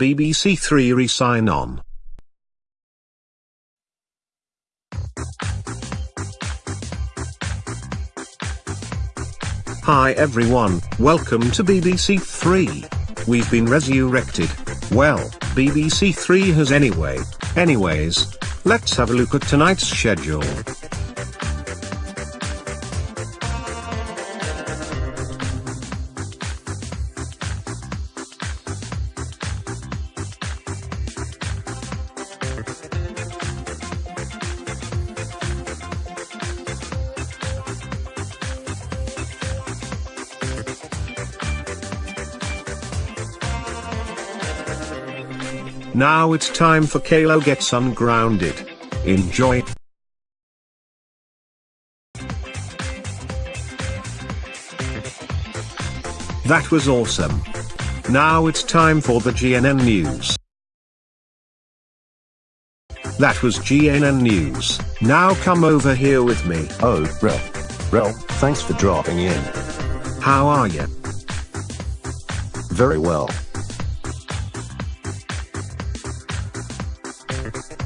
BBC Three re-sign on. Hi everyone, welcome to BBC Three. We've been resurrected. Well, BBC Three has anyway. Anyways, let's have a look at tonight's schedule. Now it's time for Caillou Gets Ungrounded. Enjoy. That was awesome. Now it's time for the GNN News. That was GNN News. Now come over here with me. Oh, Rel. Rel, thanks for dropping in. How are you? Very well.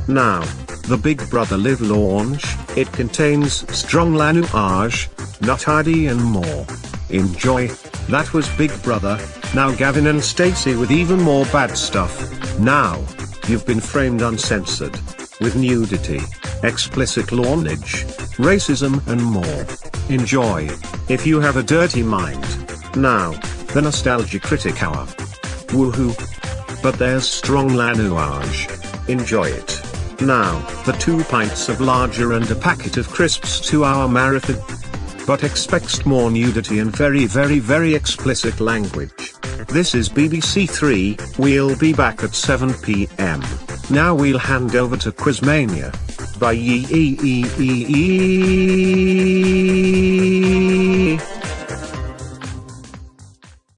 Now, the Big Brother Live launch, it contains strong language, ID and more. Enjoy. That was Big Brother, now Gavin and Stacey with even more bad stuff. Now, you've been framed uncensored. With nudity, explicit language, racism and more. Enjoy. If you have a dirty mind. Now, the Nostalgia Critic Hour. Woohoo. But there's strong language. Enjoy it. Now, the two pints of lager and a packet of crisps to our marathon. But expects more nudity and very very very explicit language. This is BBC 3, we'll be back at 7 pm. Now we'll hand over to Quizmania. Bye.